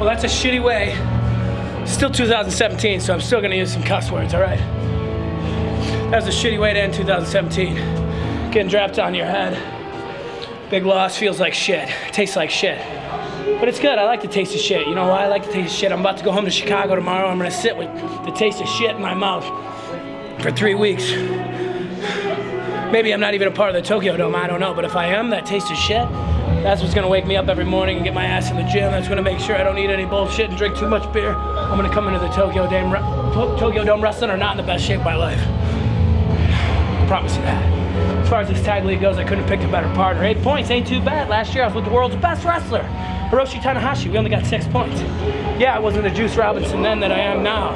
Well, that's a shitty way. Still 2017, so I'm still gonna use some cuss words, all right? That was a shitty way to end 2017. Getting dropped on your head. Big loss, feels like shit. Tastes like shit. But it's good, I like the taste of shit. You know why I like the taste of shit? I'm about to go home to Chicago tomorrow. I'm gonna sit with the taste of shit in my mouth for three weeks. Maybe I'm not even a part of the Tokyo Dome, I don't know. But if I am, that taste of shit, that's what's gonna wake me up every morning and get my ass in the gym. That's gonna make sure I don't eat any bullshit and drink too much beer. I'm gonna come into the Tokyo Dome, Tokyo Dome wrestling or not in the best shape of my life. I promise you that. As far as this tag league goes, I couldn't have picked a better partner. Eight points ain't too bad. Last year I was with the world's best wrestler, Hiroshi Tanahashi. We only got six points. Yeah, I wasn't the Juice Robinson then that I am now.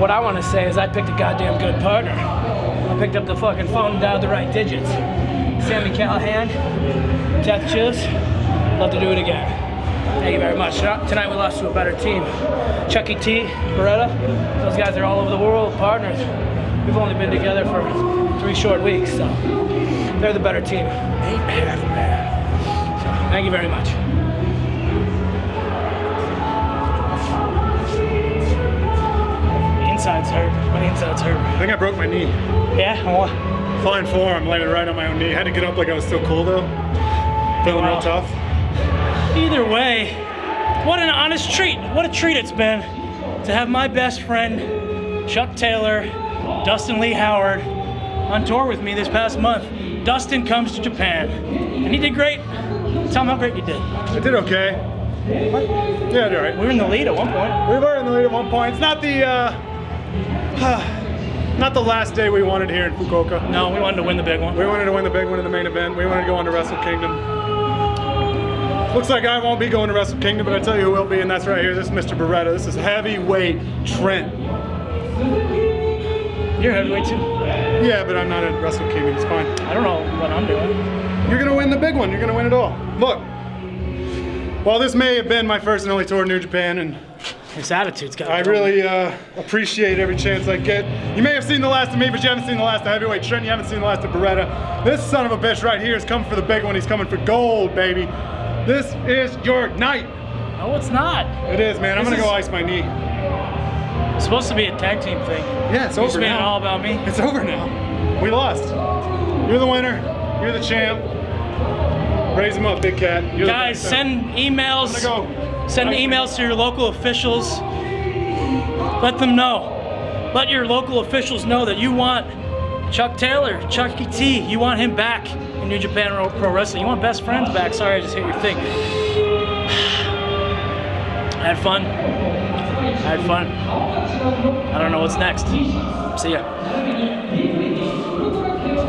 What I want to say is I picked a goddamn good partner. I picked up the fucking phone and dialed the right digits. Sami Callihan, Death Juice, love to do it again. Thank you very much. Tonight we lost to a better team. Chuckie T, Beretta, those guys are all over the world, partners. We've only been together for three short weeks, so they're the better team. Eight man man. So thank you very much. My inside's hurt. My inside's hurt. I think I broke my knee. Yeah? What? Fine form, landed right on my own knee. Had to get up like I was still cool though. Feeling wow. real tough. Either way, what an honest treat. What a treat it's been to have my best friend, Chuck Taylor, Dustin Lee Howard, on tour with me this past month. Dustin comes to Japan, and he did great. Tell him how great you did. I did okay. What? Yeah, I did all right. We were in the lead at one point. We were in the lead at one point. It's not the, uh, Not the last day we wanted here in Fukuoka. No, we wanted to win the big one. We wanted to win the big one in the main event. We wanted to go on to Wrestle Kingdom. Looks like I won't be going to Wrestle Kingdom, but I tell you who will be, and that's right here. This is Mr. Beretta. This is heavyweight Trent. You're heavyweight too. Yeah, but I'm not at Wrestle Kingdom. It's fine. I don't know what I'm doing. You're gonna win the big one. You're gonna win it all. Look, while this may have been my first and only tour in New Japan, and his attitude's got. I really uh, appreciate every chance I get. You may have seen the last of me, but you haven't seen the last of Heavyweight Trent. You haven't seen the last of Beretta. This son of a bitch right here is coming for the big one. He's coming for gold, baby. This is your night. No, it's not. It is, man. This I'm gonna go ice my knee. It's supposed to be a tag team thing. Yeah, it's over now. all about me. It's over now. We lost. You're the winner. You're the champ. Raise him up, big cat. You're Guys, send emails. Send emails to your local officials. Let them know. Let your local officials know that you want Chuck Taylor, Chuckie T, you want him back in New Japan Pro Wrestling. You want best friends back. Sorry, I just hit your thing. I had fun. I had fun. I don't know what's next. See ya.